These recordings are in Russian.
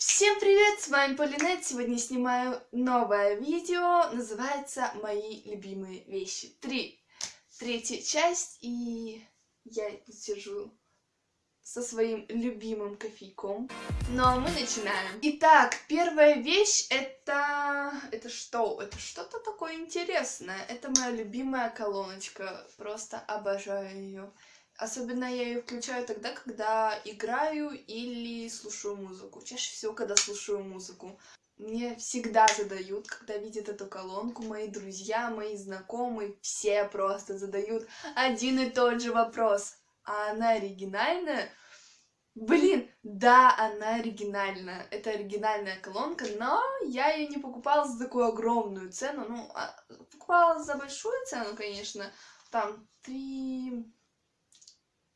Всем привет, с вами Полинет. Сегодня снимаю новое видео, называется «Мои любимые вещи». Три. Третья часть, и я сижу со своим любимым кофейком. Но мы начинаем. Итак, первая вещь это... Это что? Это что-то такое интересное. Это моя любимая колоночка. Просто обожаю ее. Особенно я ее включаю тогда, когда играю или слушаю музыку. Чаще всего, когда слушаю музыку. Мне всегда задают, когда видят эту колонку, мои друзья, мои знакомые, все просто задают один и тот же вопрос. А она оригинальная? Блин, да, она оригинальная. Это оригинальная колонка, но я ее не покупала за такую огромную цену. Ну, а, покупала за большую цену, конечно. Там три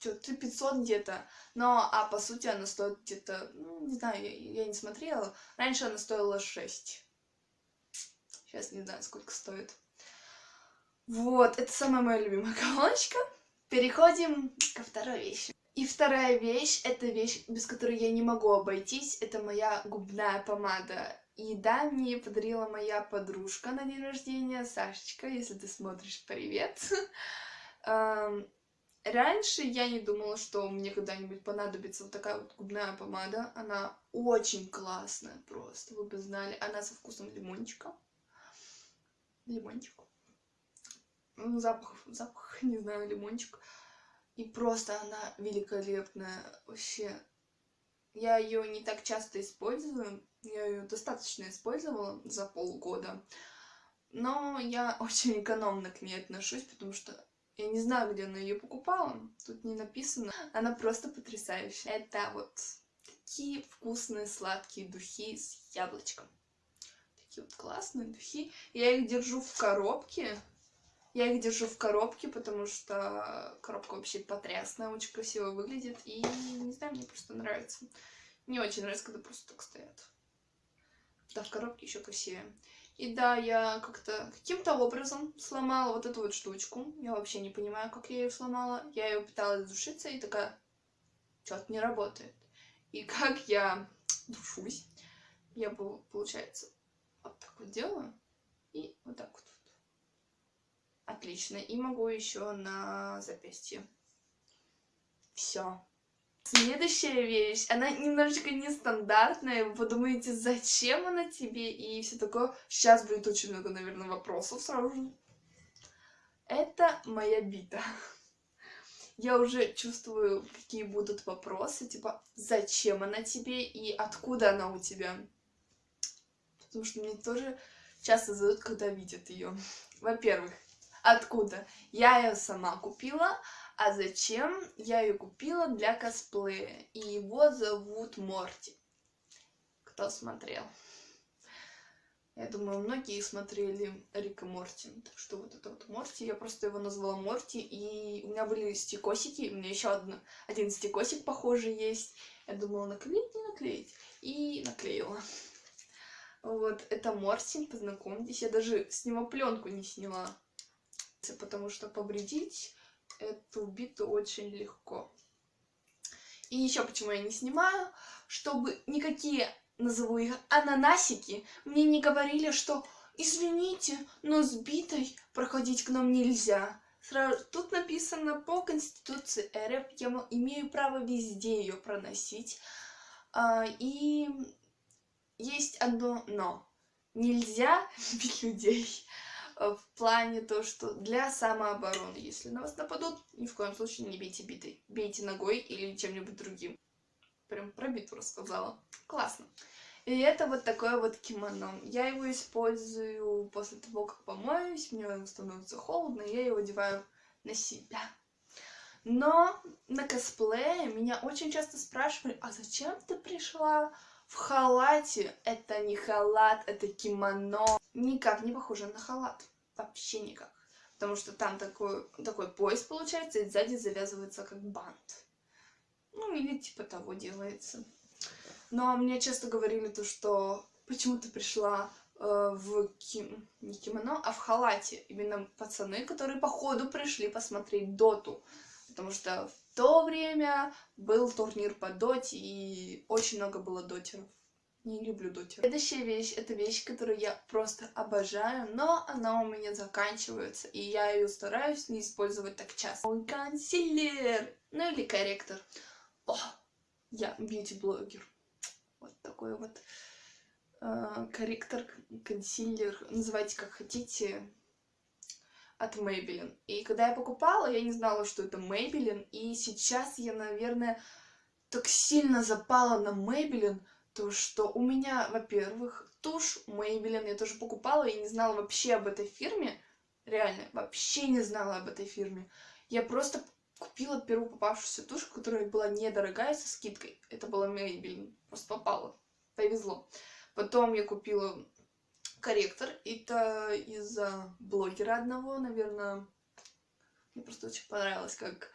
что-то 500 где-то, но, а по сути она стоит где-то, ну, не знаю, я, я не смотрела, раньше она стоила 6. Сейчас не знаю, сколько стоит. Вот, это самая моя любимая колоночка. Переходим ко второй вещи. И вторая вещь, это вещь, без которой я не могу обойтись, это моя губная помада. И да, мне подарила моя подружка на день рождения, Сашечка, если ты смотришь, привет. Раньше я не думала, что мне когда-нибудь понадобится вот такая вот губная помада. Она очень классная просто, вы бы знали. Она со вкусом лимончика. Лимончик. Ну, запах, запах, не знаю, лимончик. И просто она великолепная. Вообще, я ее не так часто использую. Я ее достаточно использовала за полгода. Но я очень экономно к ней отношусь, потому что я не знаю, где она ее покупала, тут не написано. Она просто потрясающая. Это вот такие вкусные сладкие духи с яблочком. Такие вот классные духи. Я их держу в коробке. Я их держу в коробке, потому что коробка вообще потрясная, очень красиво выглядит. И, не знаю, мне просто нравится. Не очень нравится, когда просто так стоят. Да, в коробке еще красивее. И да, я как-то каким-то образом сломала вот эту вот штучку. Я вообще не понимаю, как я ее сломала. Я ее пыталась душиться и такая, что-то не работает. И как я душусь, я, получается, вот так вот делаю. И вот так вот. Отлично. И могу еще на запястье. Все. Следующая вещь, она немножечко нестандартная, вы подумаете, зачем она тебе и все такое. Сейчас будет очень много, наверное, вопросов сразу же. Это моя бита. Я уже чувствую, какие будут вопросы, типа, зачем она тебе и откуда она у тебя. Потому что мне тоже часто задают, когда видят ее. Во-первых, откуда? Я ее сама купила, а зачем? Я ее купила для косплея. И его зовут Морти. Кто смотрел? Я думаю, многие смотрели Рика Морти. Так что вот это вот Морти. Я просто его назвала Морти. И у меня были стикосики. У меня еще один, стикосик похожий есть. Я думала, наклеить, не наклеить. И наклеила. Вот, это Морти, познакомьтесь. Я даже с него пленку не сняла. Потому что повредить эту биту очень легко. И еще почему я не снимаю, чтобы никакие, назову их, ананасики мне не говорили, что извините, но с битой проходить к нам нельзя. Сразу, тут написано по Конституции РФ, я имею право везде ее проносить. А, и есть одно но. Нельзя бить людей. Э, в плане то, что для самообороны, если на вас нападут, ни в коем случае не бейте битой. Бейте ногой или чем-нибудь другим. Прям про битву рассказала. Классно. И это вот такое вот кимоно. Я его использую после того, как помоюсь, мне становится холодно, я его одеваю на себя. Но на косплее меня очень часто спрашивали, а зачем ты пришла в халате? Это не халат, это кимоно никак не похоже на халат. Вообще никак. Потому что там такой, такой пояс получается, и сзади завязывается как бант. Ну, или типа того делается. Но мне часто говорили то, что почему ты пришла э, в ким... не кимоно, а в халате. Именно пацаны, которые походу пришли посмотреть доту. Потому что в то время был турнир по доте, и очень много было дотеров. Не люблю дотер. Следующая вещь, это вещь, которую я просто обожаю, но она у меня заканчивается, и я ее стараюсь не использовать так часто. Мой консилер, ну или корректор. О, я бьюти-блогер. Вот такой вот э, корректор, консилер, называйте как хотите, от Maybelline. И когда я покупала, я не знала, что это Maybelline, и сейчас я, наверное, так сильно запала на Maybelline, то что у меня, во-первых, тушь Maybelline я тоже покупала и не знала вообще об этой фирме. Реально, вообще не знала об этой фирме. Я просто купила первую попавшуюся тушь, которая была недорогая, со скидкой. Это была Maybelline. Просто попала. Повезло. Потом я купила корректор. Это из-за блогера одного, наверное. Мне просто очень понравилось, как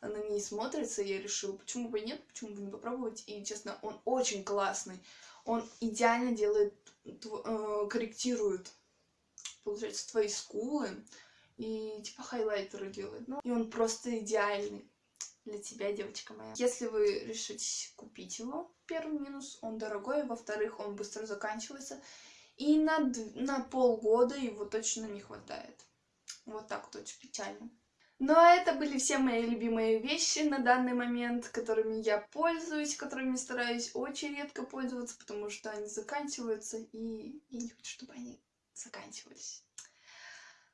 на ней смотрится, я решила, почему бы нет, почему бы не попробовать. И, честно, он очень классный. Он идеально делает, э, корректирует, получается, твои скулы. И, типа, хайлайтеры делает. Ну, и он просто идеальный для тебя, девочка моя. Если вы решите купить его, первый минус, он дорогой, во-вторых, он быстро заканчивается. И на, на полгода его точно не хватает. Вот так вот очень печально. Ну а это были все мои любимые вещи на данный момент, которыми я пользуюсь, которыми стараюсь очень редко пользоваться, потому что они заканчиваются, и я не хочу, чтобы они заканчивались.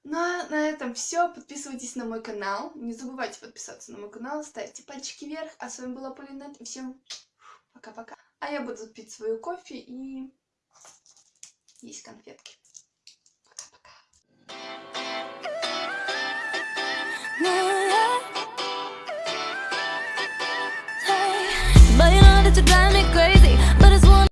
Ну а на этом все. Подписывайтесь на мой канал. Не забывайте подписаться на мой канал, ставьте пальчики вверх. А с вами была Полинет, и всем пока-пока. А я буду пить свою кофе и есть конфетки. to drown